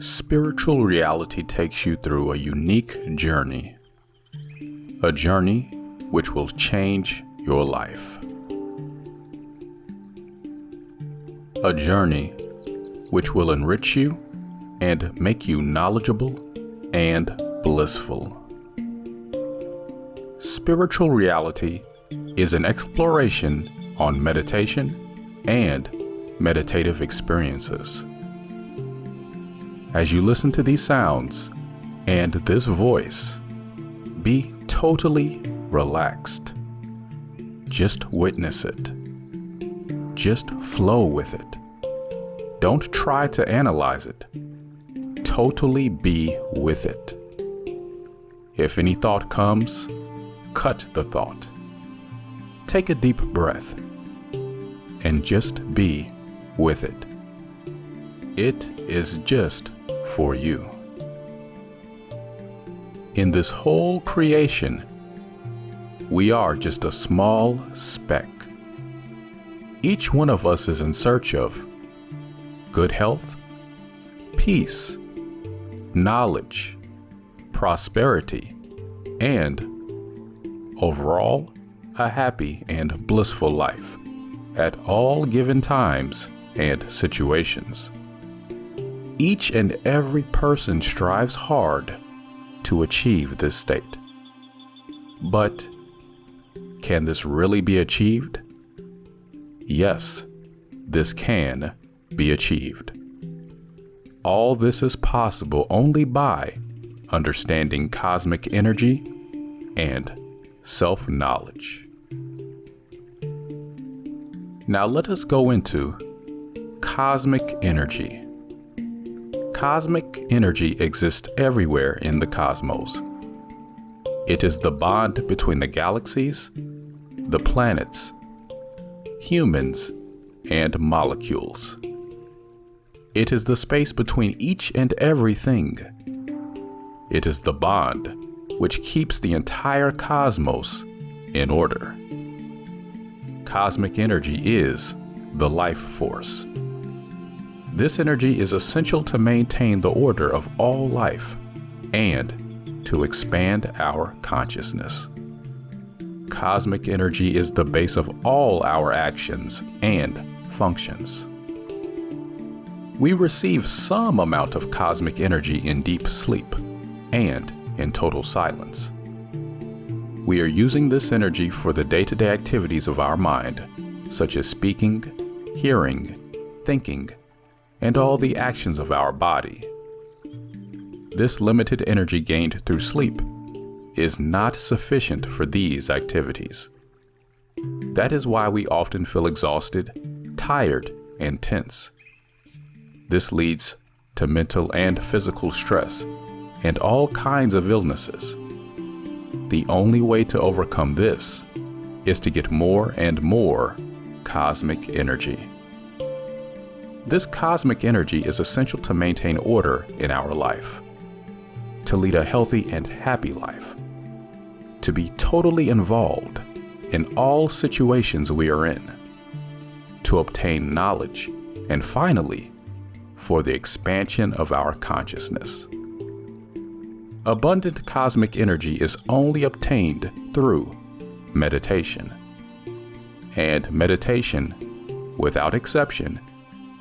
Spiritual reality takes you through a unique journey. A journey which will change your life. A journey which will enrich you and make you knowledgeable and blissful. Spiritual reality is an exploration on meditation and meditative experiences. As you listen to these sounds and this voice, be totally relaxed. Just witness it. Just flow with it. Don't try to analyze it. Totally be with it. If any thought comes, cut the thought. Take a deep breath and just be with it. It is just for you. In this whole creation, we are just a small speck. Each one of us is in search of good health, peace, knowledge, prosperity, and overall, a happy and blissful life at all given times and situations. Each and every person strives hard to achieve this state. But can this really be achieved? Yes, this can be achieved. All this is possible only by understanding cosmic energy and self knowledge. Now let us go into cosmic energy. Cosmic energy exists everywhere in the cosmos. It is the bond between the galaxies, the planets, humans, and molecules. It is the space between each and everything. It is the bond which keeps the entire cosmos in order. Cosmic energy is the life force. This energy is essential to maintain the order of all life and to expand our consciousness. Cosmic energy is the base of all our actions and functions. We receive some amount of cosmic energy in deep sleep and in total silence. We are using this energy for the day to day activities of our mind, such as speaking, hearing, thinking, and all the actions of our body. This limited energy gained through sleep is not sufficient for these activities. That is why we often feel exhausted, tired, and tense. This leads to mental and physical stress and all kinds of illnesses. The only way to overcome this is to get more and more cosmic energy. This cosmic energy is essential to maintain order in our life, to lead a healthy and happy life, to be totally involved in all situations we are in, to obtain knowledge, and finally, for the expansion of our consciousness. Abundant cosmic energy is only obtained through meditation. And meditation, without exception,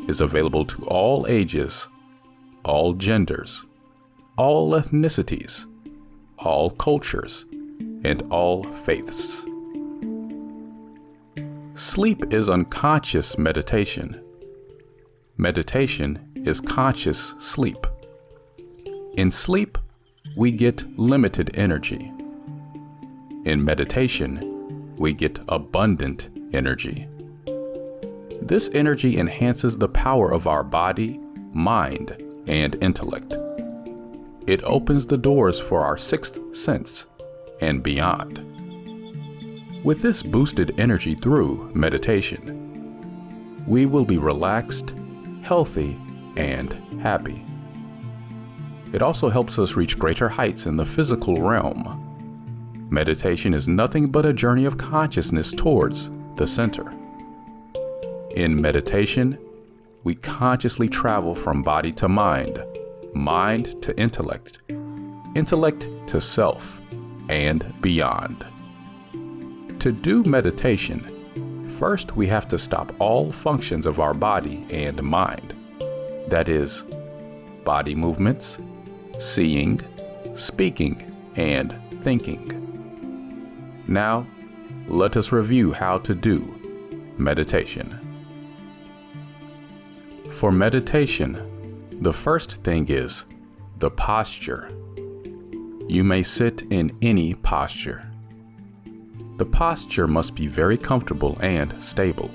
is available to all ages, all genders, all ethnicities, all cultures, and all faiths. Sleep is unconscious meditation. Meditation is conscious sleep. In sleep, we get limited energy. In meditation, we get abundant energy. This energy enhances the power of our body, mind, and intellect. It opens the doors for our sixth sense and beyond. With this boosted energy through meditation, we will be relaxed, healthy, and happy. It also helps us reach greater heights in the physical realm. Meditation is nothing but a journey of consciousness towards the center. In meditation, we consciously travel from body to mind, mind to intellect, intellect to self, and beyond. To do meditation, first we have to stop all functions of our body and mind. That is, body movements, seeing, speaking, and thinking. Now, let us review how to do meditation. For meditation, the first thing is the posture. You may sit in any posture. The posture must be very comfortable and stable.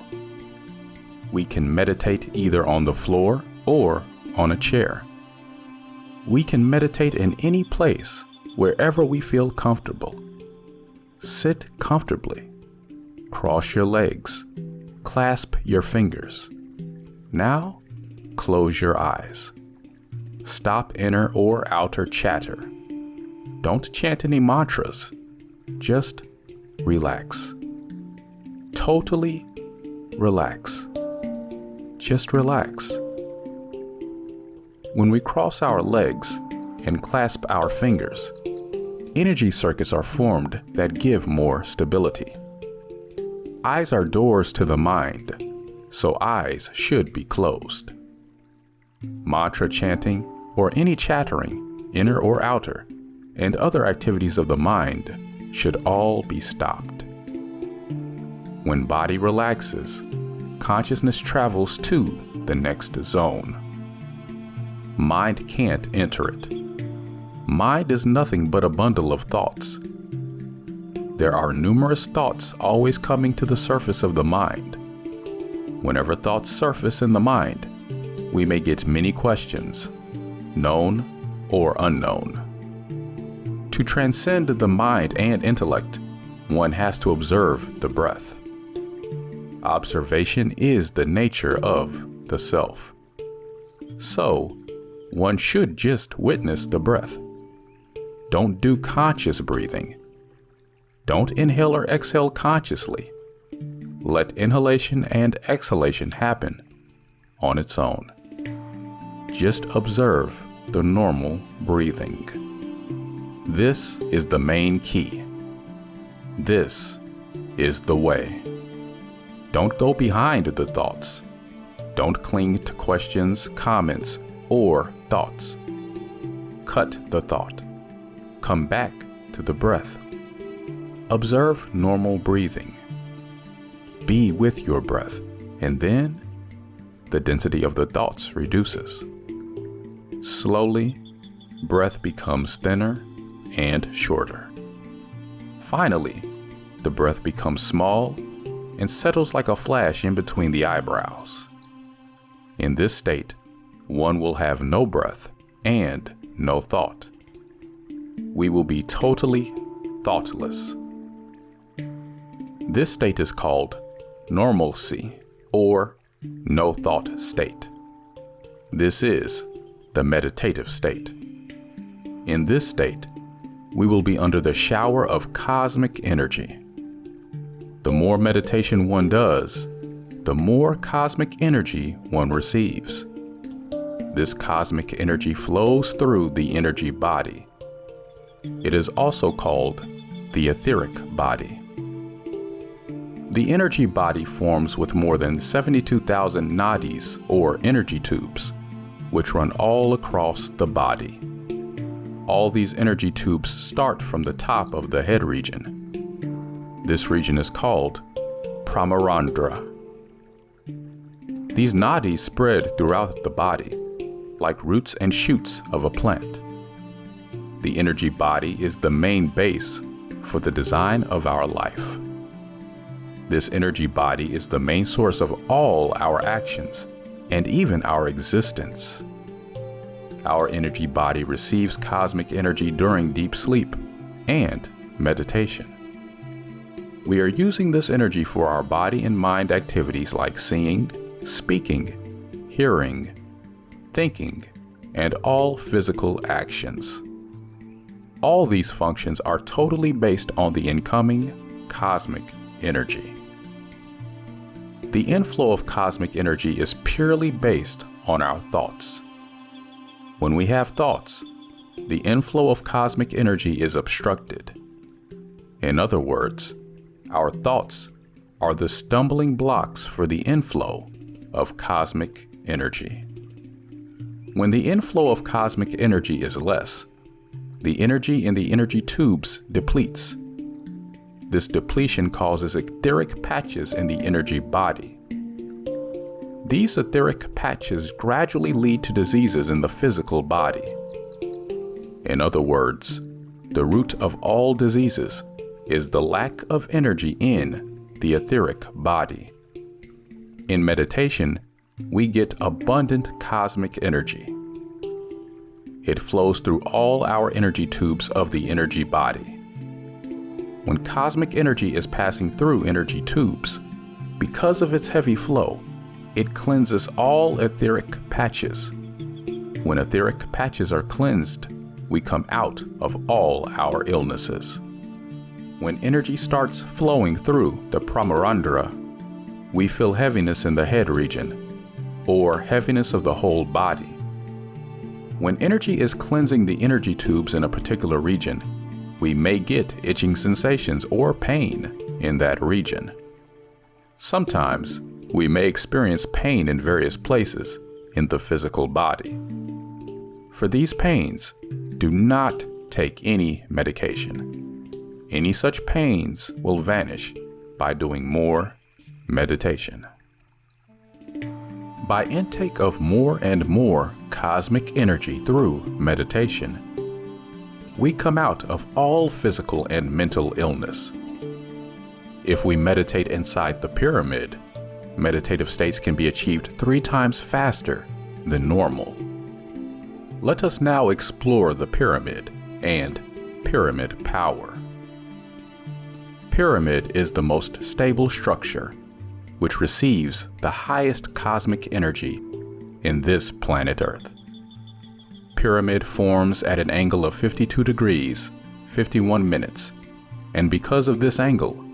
We can meditate either on the floor or on a chair. We can meditate in any place, wherever we feel comfortable. Sit comfortably. Cross your legs. Clasp your fingers. Now, close your eyes. Stop inner or outer chatter. Don't chant any mantras. Just relax. Totally relax. Just relax. When we cross our legs and clasp our fingers, energy circuits are formed that give more stability. Eyes are doors to the mind, so eyes should be closed. Mantra chanting or any chattering, inner or outer, and other activities of the mind should all be stopped. When body relaxes, consciousness travels to the next zone. Mind can't enter it mind is nothing but a bundle of thoughts. There are numerous thoughts always coming to the surface of the mind. Whenever thoughts surface in the mind, we may get many questions, known or unknown. To transcend the mind and intellect, one has to observe the breath. Observation is the nature of the self. So, one should just witness the breath. Don't do conscious breathing. Don't inhale or exhale consciously. Let inhalation and exhalation happen on its own. Just observe the normal breathing. This is the main key. This is the way. Don't go behind the thoughts. Don't cling to questions, comments, or thoughts. Cut the thought come back to the breath. Observe normal breathing. Be with your breath, and then the density of the thoughts reduces. Slowly, breath becomes thinner and shorter. Finally, the breath becomes small and settles like a flash in between the eyebrows. In this state, one will have no breath and no thought we will be totally thoughtless. This state is called normalcy or no thought state. This is the meditative state. In this state, we will be under the shower of cosmic energy. The more meditation one does, the more cosmic energy one receives. This cosmic energy flows through the energy body it is also called the etheric body. The energy body forms with more than 72,000 nadis, or energy tubes, which run all across the body. All these energy tubes start from the top of the head region. This region is called Brahmarandhra. These nadis spread throughout the body, like roots and shoots of a plant. The energy body is the main base for the design of our life. This energy body is the main source of all our actions and even our existence. Our energy body receives cosmic energy during deep sleep and meditation. We are using this energy for our body and mind activities like seeing, speaking, hearing, thinking, and all physical actions. All these functions are totally based on the incoming cosmic energy. The inflow of cosmic energy is purely based on our thoughts. When we have thoughts, the inflow of cosmic energy is obstructed. In other words, our thoughts are the stumbling blocks for the inflow of cosmic energy. When the inflow of cosmic energy is less, the energy in the energy tubes depletes. This depletion causes etheric patches in the energy body. These etheric patches gradually lead to diseases in the physical body. In other words, the root of all diseases is the lack of energy in the etheric body. In meditation, we get abundant cosmic energy. It flows through all our energy tubes of the energy body. When cosmic energy is passing through energy tubes, because of its heavy flow, it cleanses all etheric patches. When etheric patches are cleansed, we come out of all our illnesses. When energy starts flowing through the Brahmarandhra, we feel heaviness in the head region, or heaviness of the whole body. When energy is cleansing the energy tubes in a particular region, we may get itching sensations or pain in that region. Sometimes, we may experience pain in various places in the physical body. For these pains, do not take any medication. Any such pains will vanish by doing more meditation. By intake of more and more cosmic energy through meditation, we come out of all physical and mental illness. If we meditate inside the pyramid, meditative states can be achieved three times faster than normal. Let us now explore the pyramid and pyramid power pyramid is the most stable structure, which receives the highest cosmic energy in this planet Earth. Pyramid forms at an angle of 52 degrees, 51 minutes, and because of this angle,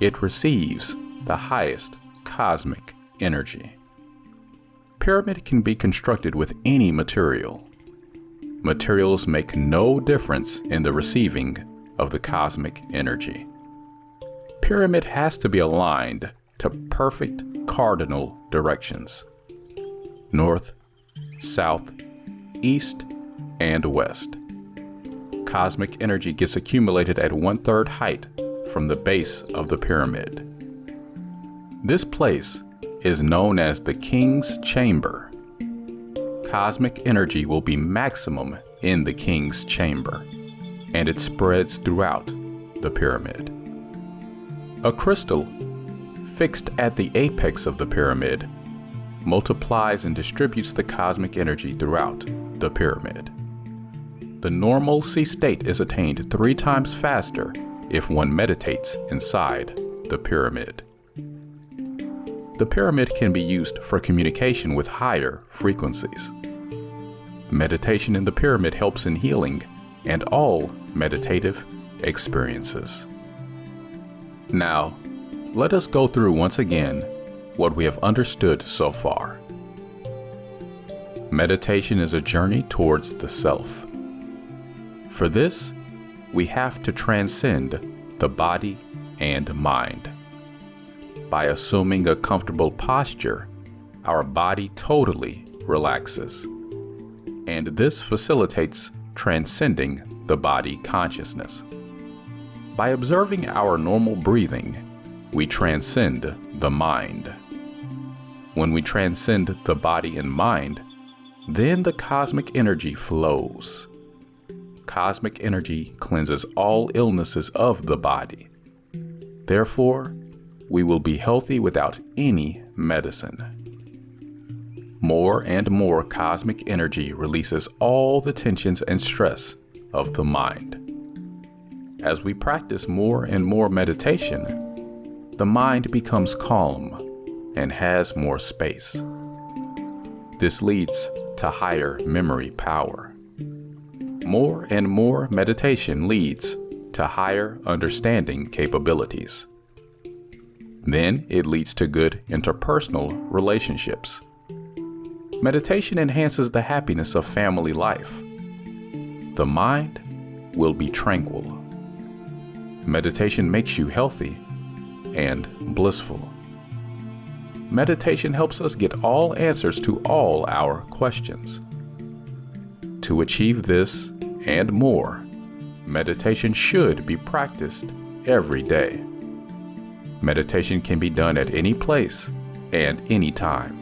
it receives the highest cosmic energy. Pyramid can be constructed with any material. Materials make no difference in the receiving of the cosmic energy pyramid has to be aligned to perfect cardinal directions north, south, east, and west. Cosmic energy gets accumulated at one third height from the base of the pyramid. This place is known as the King's Chamber. Cosmic energy will be maximum in the King's Chamber, and it spreads throughout the pyramid. A crystal, fixed at the apex of the pyramid, multiplies and distributes the cosmic energy throughout the pyramid. The normalcy state is attained three times faster if one meditates inside the pyramid. The pyramid can be used for communication with higher frequencies. Meditation in the pyramid helps in healing and all meditative experiences. Now, let us go through once again what we have understood so far. Meditation is a journey towards the self. For this, we have to transcend the body and mind. By assuming a comfortable posture, our body totally relaxes. And this facilitates transcending the body consciousness. By observing our normal breathing, we transcend the mind. When we transcend the body and mind, then the cosmic energy flows. Cosmic energy cleanses all illnesses of the body. Therefore, we will be healthy without any medicine. More and more cosmic energy releases all the tensions and stress of the mind. As we practice more and more meditation, the mind becomes calm and has more space. This leads to higher memory power. More and more meditation leads to higher understanding capabilities. Then it leads to good interpersonal relationships. meditation enhances the happiness of family life. The mind will be tranquil. Meditation makes you healthy and blissful. Meditation helps us get all answers to all our questions. To achieve this and more, meditation should be practiced every day. Meditation can be done at any place and any time.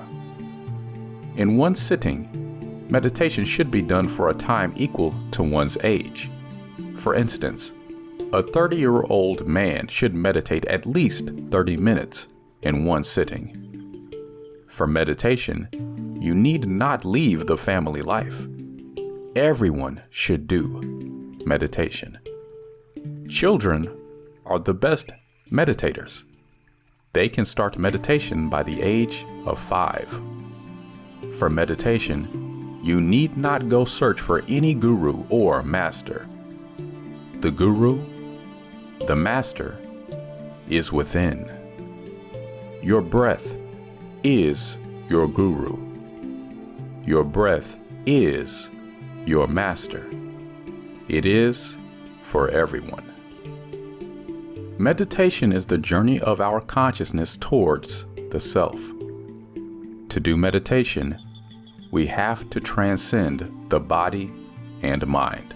In one sitting, meditation should be done for a time equal to one's age. For instance, a 30 year old man should meditate at least 30 minutes in one sitting. For meditation, you need not leave the family life. Everyone should do meditation. Children are the best meditators. They can start meditation by the age of five. For meditation, you need not go search for any guru or master. The guru, the master, is within. Your breath is your guru. Your breath is your master. It is for everyone. Meditation is the journey of our consciousness towards the self. To do meditation, we have to transcend the body and mind.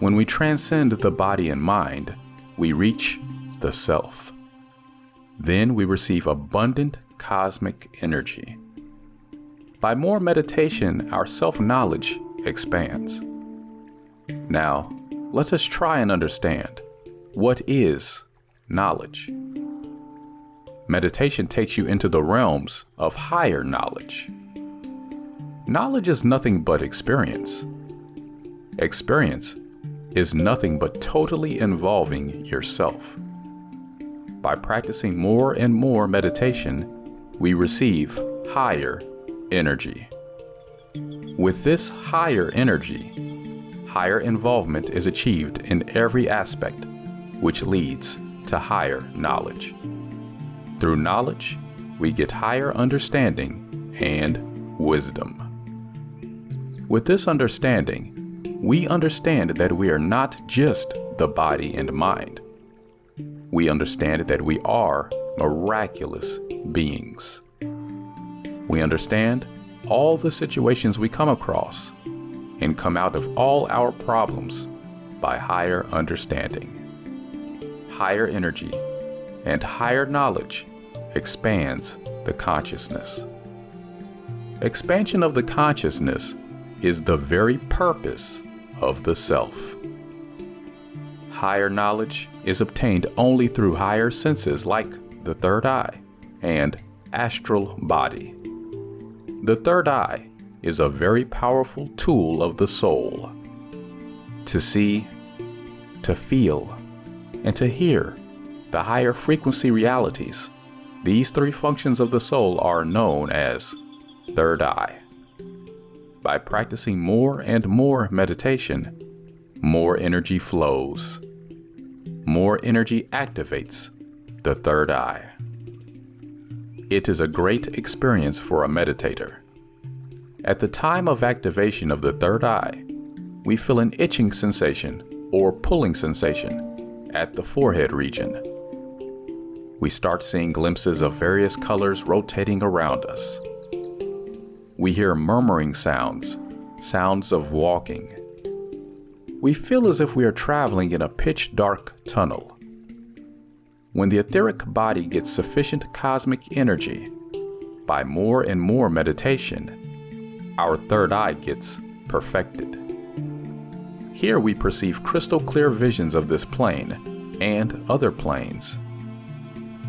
When we transcend the body and mind, we reach the self. Then we receive abundant cosmic energy. By more meditation, our self knowledge expands. Now, let us try and understand what is knowledge? Meditation takes you into the realms of higher knowledge. Knowledge is nothing but experience. Experience is nothing but totally involving yourself. By practicing more and more meditation, we receive higher energy. With this higher energy, higher involvement is achieved in every aspect which leads to higher knowledge. Through knowledge, we get higher understanding and wisdom. With this understanding, we understand that we are not just the body and mind. We understand that we are miraculous beings. We understand all the situations we come across and come out of all our problems by higher understanding higher energy and higher knowledge expands the consciousness. Expansion of the consciousness is the very purpose of the self. Higher knowledge is obtained only through higher senses like the third eye and astral body. The third eye is a very powerful tool of the soul. To see, to feel, and to hear the higher frequency realities. These three functions of the soul are known as third eye. By practicing more and more meditation, more energy flows. More energy activates the third eye. It is a great experience for a meditator. At the time of activation of the third eye, we feel an itching sensation or pulling sensation at the forehead region. We start seeing glimpses of various colors rotating around us. We hear murmuring sounds, sounds of walking. We feel as if we are traveling in a pitch dark tunnel. When the etheric body gets sufficient cosmic energy, by more and more meditation, our third eye gets perfected. Here we perceive crystal clear visions of this plane and other planes.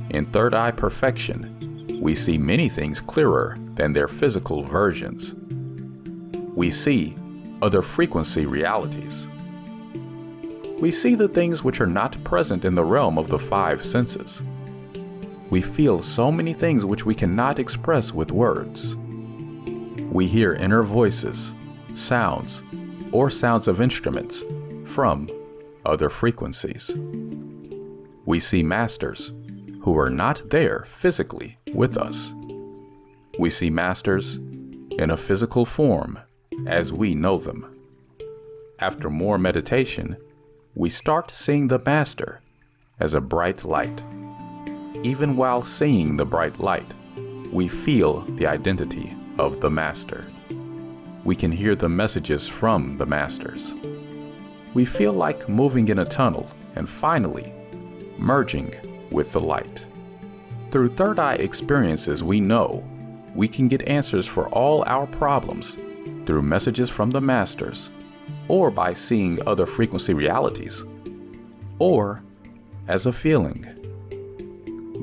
In third eye perfection, we see many things clearer than their physical versions. We see other frequency realities. We see the things which are not present in the realm of the five senses. We feel so many things which we cannot express with words. We hear inner voices, sounds, or sounds of instruments from other frequencies. We see masters who are not there physically with us. We see masters in a physical form as we know them. After more meditation, we start seeing the Master as a bright light. Even while seeing the bright light, we feel the identity of the Master. We can hear the messages from the Masters. We feel like moving in a tunnel and finally merging with the light. Through third eye experiences, we know we can get answers for all our problems through messages from the Masters, or by seeing other frequency realities, or as a feeling.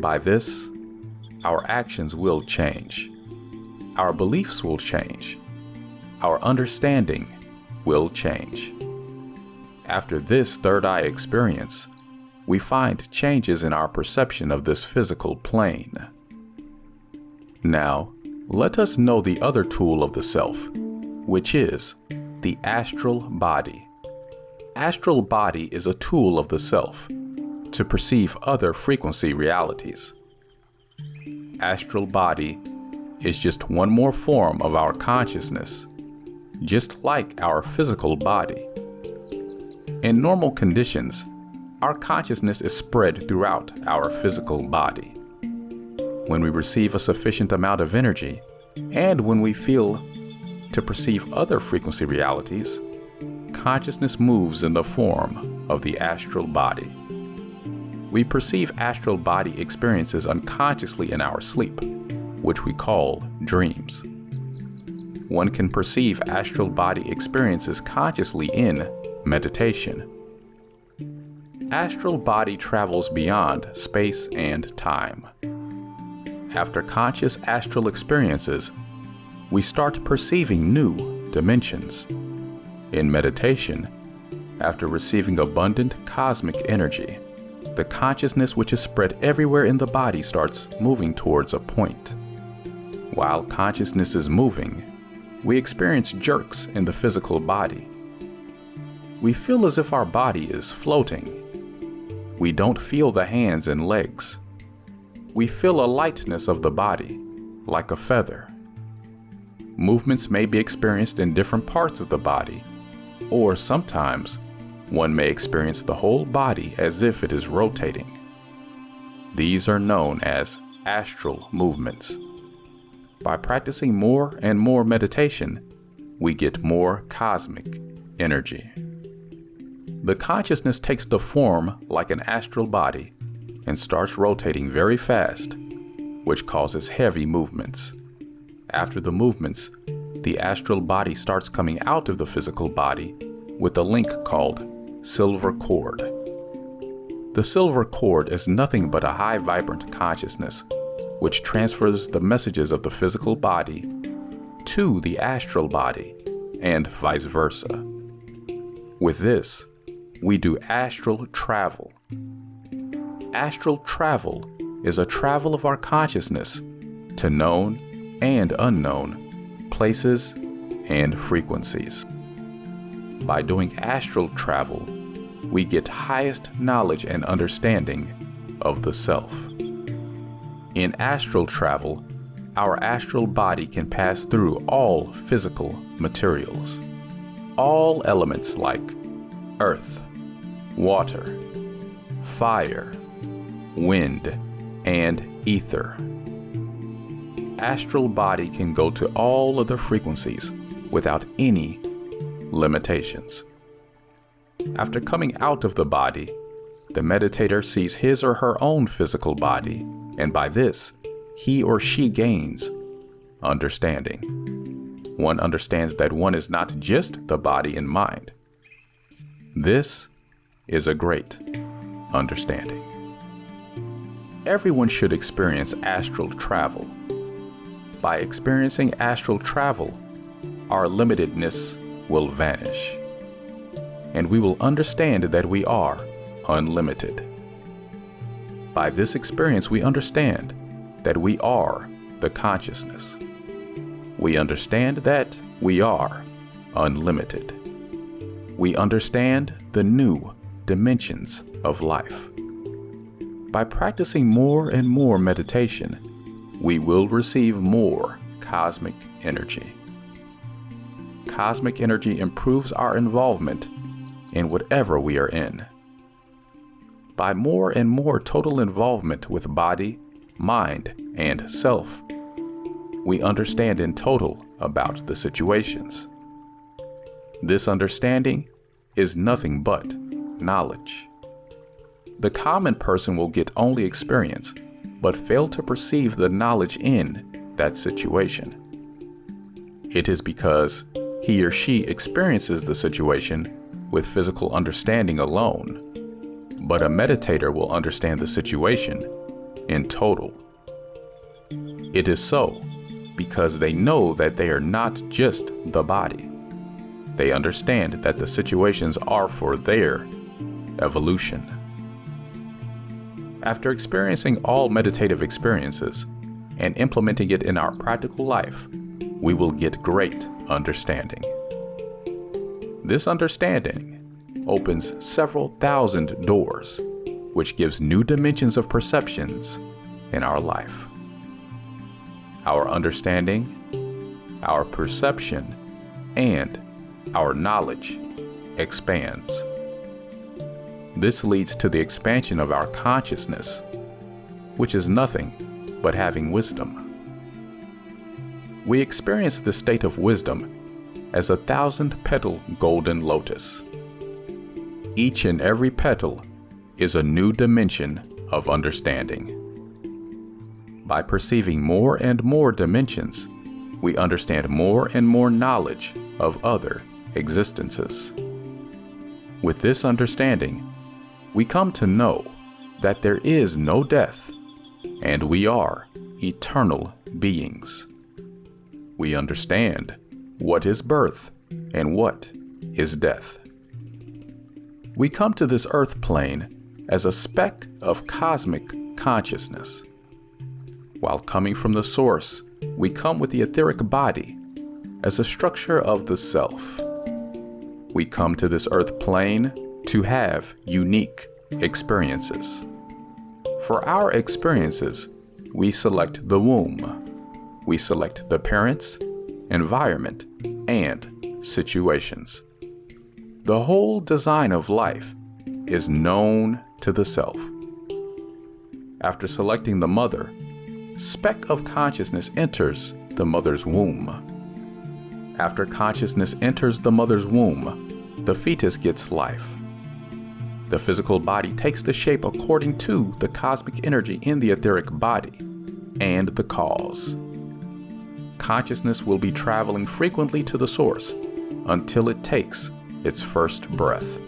By this, our actions will change. Our beliefs will change. Our understanding will change. After this third eye experience, we find changes in our perception of this physical plane. Now, let us know the other tool of the self, which is the astral body. Astral body is a tool of the self to perceive other frequency realities. Astral body is just one more form of our consciousness, just like our physical body. In normal conditions, our consciousness is spread throughout our physical body. When we receive a sufficient amount of energy, and when we feel to perceive other frequency realities, consciousness moves in the form of the astral body. We perceive astral body experiences unconsciously in our sleep, which we call dreams. One can perceive astral body experiences consciously in meditation. Astral body travels beyond space and time. After conscious astral experiences, we start perceiving new dimensions. In meditation, after receiving abundant cosmic energy, the consciousness which is spread everywhere in the body starts moving towards a point. While consciousness is moving, we experience jerks in the physical body. We feel as if our body is floating. We don't feel the hands and legs. We feel a lightness of the body, like a feather. Movements may be experienced in different parts of the body, or sometimes one may experience the whole body as if it is rotating. These are known as astral movements. By practicing more and more meditation, we get more cosmic energy. The consciousness takes the form like an astral body and starts rotating very fast, which causes heavy movements. After the movements, the astral body starts coming out of the physical body with a link called silver cord. The silver cord is nothing but a high vibrant consciousness which transfers the messages of the physical body to the astral body and vice versa. With this, we do astral travel. Astral travel is a travel of our consciousness to known and unknown places and frequencies. By doing astral travel, we get highest knowledge and understanding of the self. In astral travel, our astral body can pass through all physical materials. All elements like earth, water, fire, wind, and ether astral body can go to all other frequencies without any limitations. After coming out of the body, the meditator sees his or her own physical body, and by this, he or she gains understanding. One understands that one is not just the body and mind. This is a great understanding. Everyone should experience astral travel by experiencing astral travel, our limitedness will vanish. And we will understand that we are unlimited. By this experience, we understand that we are the consciousness. We understand that we are unlimited. We understand the new dimensions of life. By practicing more and more meditation, we will receive more cosmic energy. cosmic energy improves our involvement in whatever we are in. By more and more total involvement with body, mind, and self, we understand in total about the situations. This understanding is nothing but knowledge. The common person will get only experience, but fail to perceive the knowledge in that situation. It is because he or she experiences the situation with physical understanding alone, but a meditator will understand the situation in total. It is so because they know that they are not just the body. They understand that the situations are for their evolution. After experiencing all meditative experiences and implementing it in our practical life, we will get great understanding. This understanding opens several thousand doors, which gives new dimensions of perceptions in our life. Our understanding, our perception, and our knowledge expands. This leads to the expansion of our consciousness, which is nothing but having wisdom. We experience the state of wisdom as a thousand petal golden lotus. Each and every petal is a new dimension of understanding. By perceiving more and more dimensions, we understand more and more knowledge of other existences. With this understanding, we come to know that there is no death and we are eternal beings. We understand what is birth and what is death. We come to this earth plane as a speck of cosmic consciousness. While coming from the source, we come with the etheric body as a structure of the self. We come to this earth plane to have unique experiences. For our experiences, we select the womb. We select the parents, environment, and situations. The whole design of life is known to the self. After selecting the mother, speck of consciousness enters the mother's womb. After consciousness enters the mother's womb, the fetus gets life. The physical body takes the shape according to the cosmic energy in the etheric body and the cause. Consciousness will be traveling frequently to the source until it takes its first breath.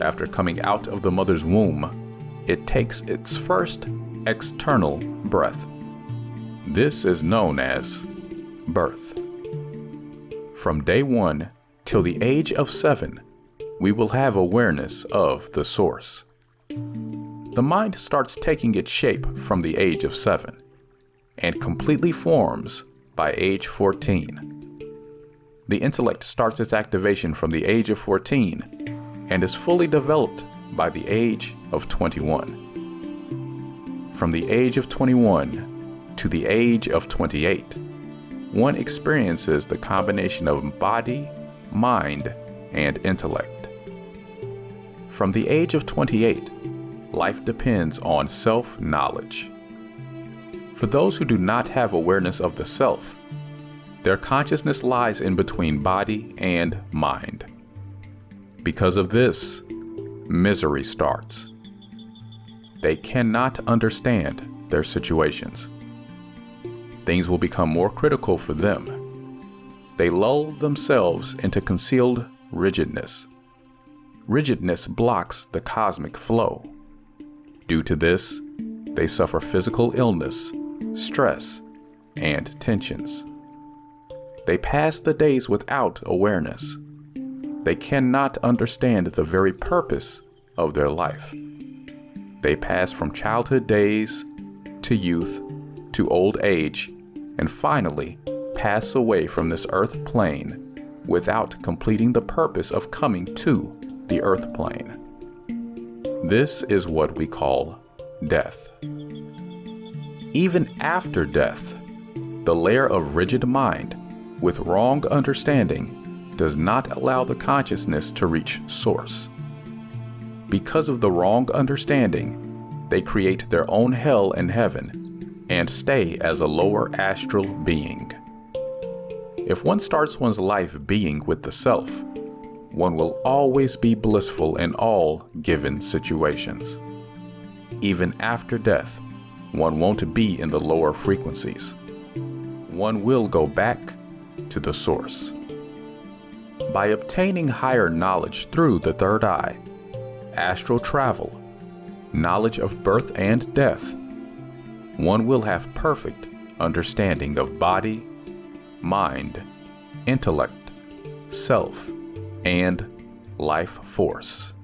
After coming out of the mother's womb, it takes its first external breath. This is known as birth. From day one till the age of seven, we will have awareness of the source. The mind starts taking its shape from the age of 7 and completely forms by age 14. The intellect starts its activation from the age of 14 and is fully developed by the age of 21. From the age of 21 to the age of 28, one experiences the combination of body, mind, and intellect. From the age of 28, life depends on self knowledge. For those who do not have awareness of the self, their consciousness lies in between body and mind. Because of this, misery starts. They cannot understand their situations. Things will become more critical for them. They lull themselves into concealed rigidness rigidness blocks the cosmic flow. Due to this, they suffer physical illness, stress, and tensions. They pass the days without awareness. They cannot understand the very purpose of their life. They pass from childhood days to youth to old age and finally pass away from this earth plane without completing the purpose of coming to the earth plane. This is what we call death. Even after death, the layer of rigid mind with wrong understanding does not allow the consciousness to reach source. Because of the wrong understanding, they create their own hell and heaven and stay as a lower astral being. If one starts one's life being with the self, one will always be blissful in all given situations. Even after death, one won't be in the lower frequencies. One will go back to the source. By obtaining higher knowledge through the third eye, astral travel, knowledge of birth and death, one will have perfect understanding of body, mind, intellect, self, and life force.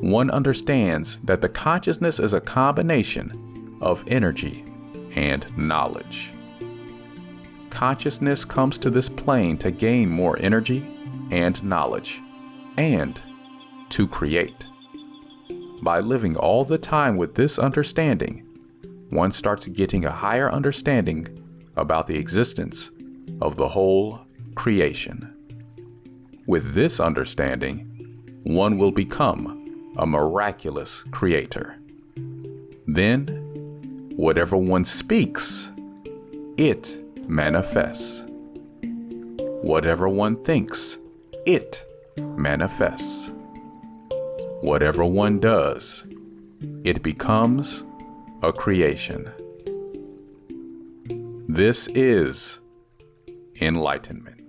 One understands that the consciousness is a combination of energy and knowledge. Consciousness comes to this plane to gain more energy and knowledge, and to create. By living all the time with this understanding, one starts getting a higher understanding about the existence of the whole creation. With this understanding, one will become a miraculous creator. Then, whatever one speaks, it manifests. Whatever one thinks, it manifests. Whatever one does, it becomes a creation. This is enlightenment.